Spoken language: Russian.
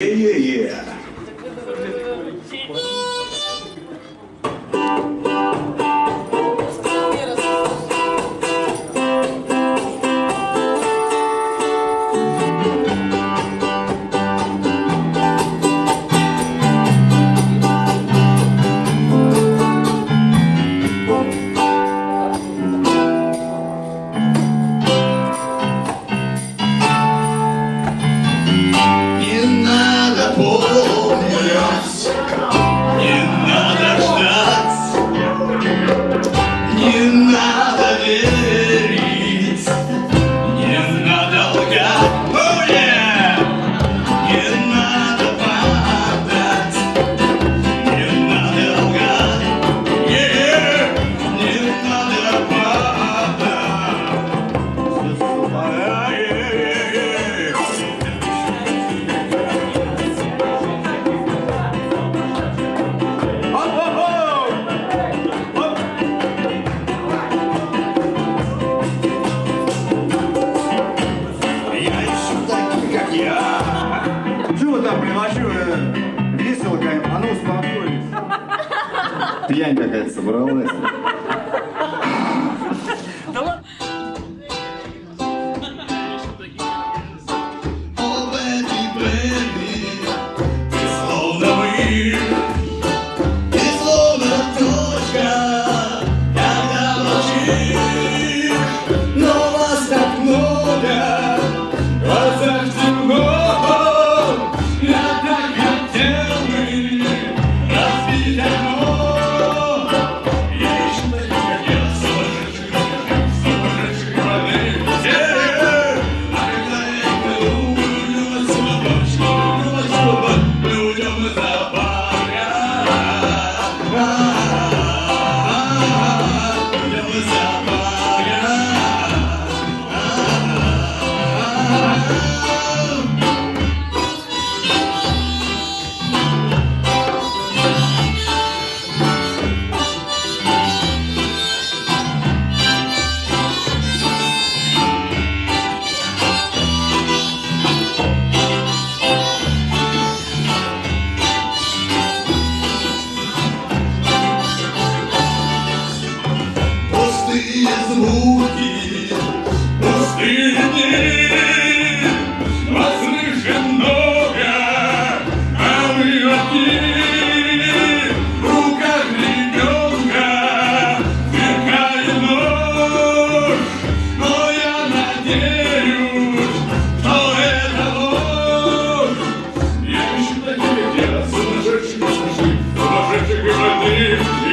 Yeah, yeah, yeah. сюда приношу э, веселка, а ну успокоились. Пьянь какая-то собралась. Слышны звуки пустыни, Вас слышим много, а мы одни. В руках ребенка нож, Но я надеюсь, что это ложь. Я ищу таких, где сумасшедших, сумасшедших, сумасшедших и больных,